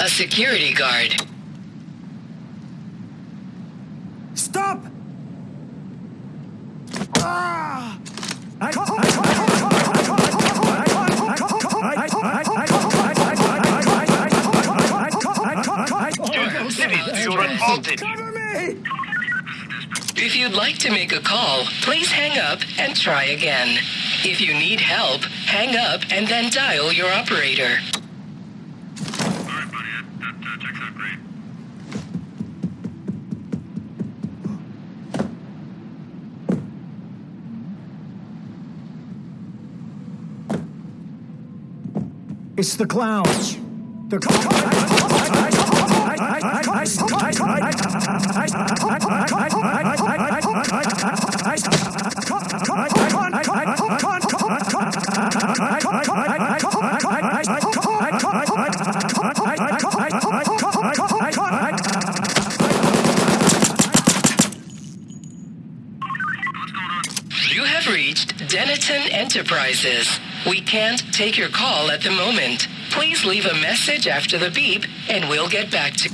A security guard. Stop! Ah! Advantage. Cover me! If you'd like to make a call, please hang up and try again. If you need help, hang up and then dial your operator. Uh. It's the clowns. The You have reached Denison Enterprises. We can't take your call at the moment. Please leave a message after the beep and we'll get back to